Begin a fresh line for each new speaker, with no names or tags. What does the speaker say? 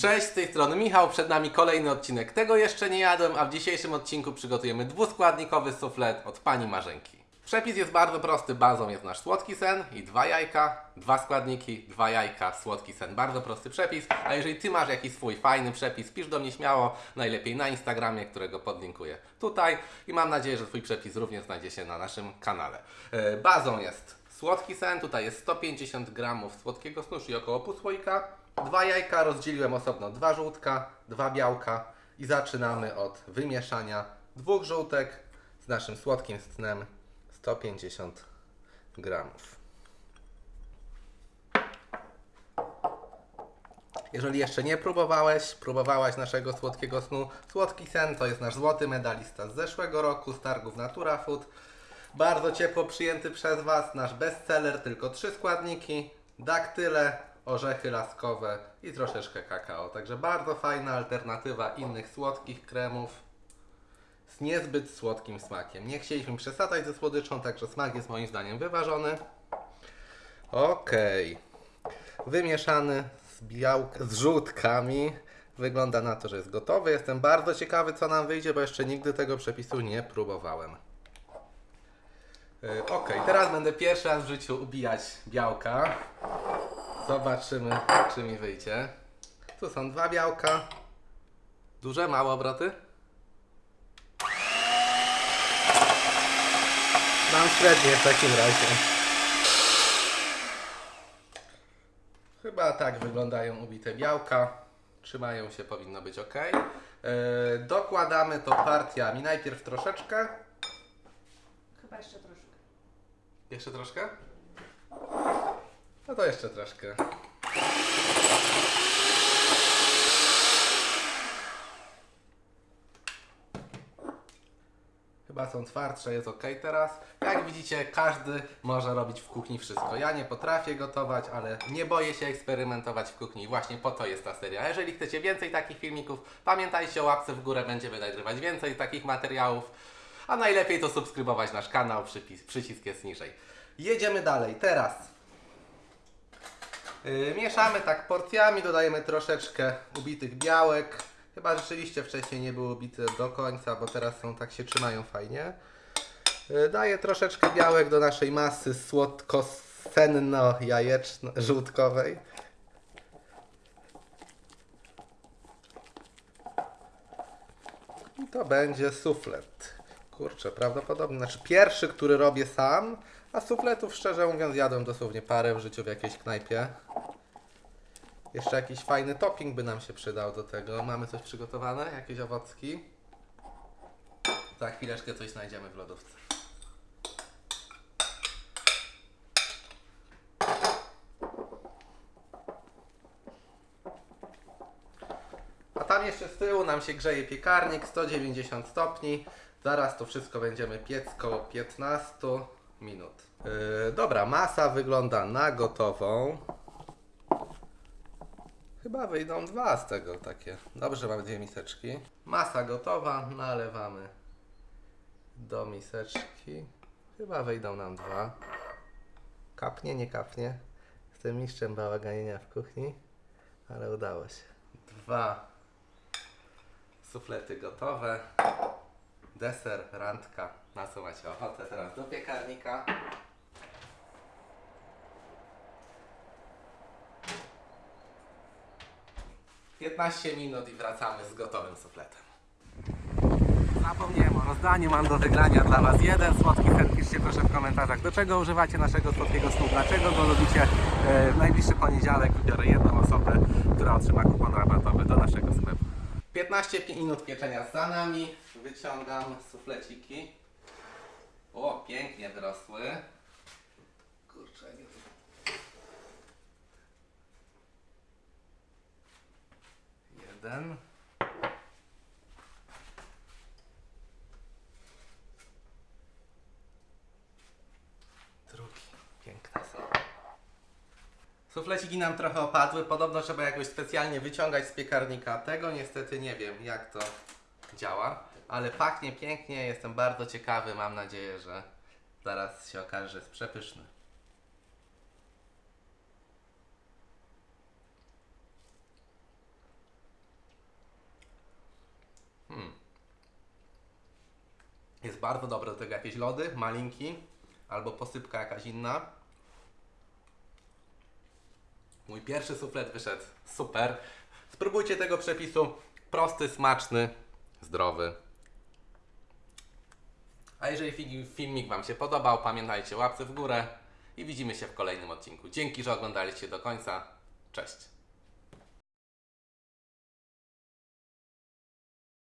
Cześć, z tej strony Michał, przed nami kolejny odcinek Tego jeszcze nie jadłem, a w dzisiejszym odcinku przygotujemy dwuskładnikowy suflet od Pani Marzenki. Przepis jest bardzo prosty, bazą jest nasz słodki sen i dwa jajka, dwa składniki, dwa jajka, słodki sen. Bardzo prosty przepis, a jeżeli Ty masz jakiś swój fajny przepis, pisz do mnie śmiało, najlepiej na Instagramie, którego podlinkuję tutaj. I mam nadzieję, że Twój przepis również znajdzie się na naszym kanale. E, Bazą jest słodki sen, tutaj jest 150 gramów słodkiego snu, czyli około pół słoika, Dwa jajka rozdzieliłem osobno, dwa żółtka, dwa białka i zaczynamy od wymieszania dwóch żółtek z naszym słodkim snem 150 gramów. Jeżeli jeszcze nie próbowałeś, próbowałaś naszego słodkiego snu, Słodki Sen to jest nasz złoty medalista z zeszłego roku z targów Natura Food. Bardzo ciepło przyjęty przez Was, nasz bestseller, tylko trzy składniki, daktyle, orzechy laskowe i troszeczkę kakao. Także bardzo fajna alternatywa innych słodkich kremów z niezbyt słodkim smakiem. Nie chcieliśmy przesadzać ze słodyczą, także smak jest moim zdaniem wyważony. Okej. Wymieszany z, białk- z żółtkami. Wygląda na to, że jest gotowy. Jestem bardzo ciekawy, co nam wyjdzie, bo jeszcze nigdy tego przepisu nie próbowałem. Yy, Ok, teraz będę pierwszy raz w życiu ubijać białka. Zobaczymy, czy mi wyjdzie. Tu są dwa białka. Duże, małe obroty? Mam średnie w takim razie. Chyba tak wyglądają ubite białka. Trzymają się, powinno być ok. Yy, dokładamy to partiami. Najpierw troszeczkę.
Chyba jeszcze troszkę.
Jeszcze troszkę? No to jeszcze troszkę. Chyba są twardsze, jest ok teraz. Jak widzicie, każdy może robić w kuchni wszystko. Ja nie potrafię gotować, ale nie boję się eksperymentować w kuchni. Właśnie po to jest ta seria. Jeżeli chcecie więcej takich filmików, pamiętajcie o łapce w górę, będziemy nagrywać więcej takich materiałów. A najlepiej to subskrybować nasz kanał, przypis, przycisk jest niżej. Jedziemy dalej. Teraz Yy, mieszamy tak porcjami, dodajemy troszeczkę ubitych białek. Chyba rzeczywiście wcześniej nie były ubite do końca, bo teraz są tak się trzymają fajnie. Yy, daję troszeczkę białek do naszej masy słodko-senno-jajeczno-żółtkowej. I to będzie suflet. Kurczę, prawdopodobnie. Znaczy pierwszy, który robię sam, a sufletów szczerze mówiąc jadłem dosłownie parę w życiu w jakiejś knajpie. Jeszcze jakiś fajny topping by nam się przydał do tego. Mamy coś przygotowane? Jakieś owocki? Za chwileczkę coś znajdziemy w lodówce. A tam jeszcze z tyłu nam się grzeje piekarnik 190 stopni. Zaraz to wszystko będziemy piec koło 15 minut. Yy, dobra, masa wygląda na gotową. Chyba wyjdą dwa z tego takie. Dobrze, mamy dwie miseczki. Masa gotowa, nalewamy do miseczki. Chyba wyjdą nam dwa. Kapnie, nie kapnie. Jestem mistrzem bałaganienia w kuchni, ale udało się. Dwa suflety gotowe. Deser, randka. Na co macie ochotę teraz do piekarnika? Piętnaście minut i wracamy z gotowym sufletem. Zapomniałem o rozdaniu, mam do wygrania dla Was jeden słodki sen. Piszcie proszę w komentarzach, do czego używacie naszego słodkiego snu, dlaczego go lubicie. E, W najbliższy poniedziałek wybiorę jedną osobę, która otrzyma kupon rabatowy do naszego sklepu. 15 minut pieczenia za nami. Wyciągam sufleciki. O, pięknie wyrosły. Kurczę, nie Jeden. Drugi. Piękne są. Sufleciki nam trochę opadły. Podobno trzeba jakoś specjalnie wyciągać z piekarnika. Tego niestety nie wiem, jak to działa. Ale pachnie pięknie. Jestem bardzo ciekawy. Mam nadzieję, że Zaraz się okaże, że jest przepyszny. Jest bardzo dobre do tego jakieś lody, malinki, albo posypka jakaś inna. Mój pierwszy suflet wyszedł super. Spróbujcie tego przepisu. Prosty, smaczny, zdrowy. A jeżeli fi- filmik Wam się podobał, pamiętajcie łapce w górę i widzimy się w kolejnym odcinku. Dzięki, że oglądaliście do końca. Cześć.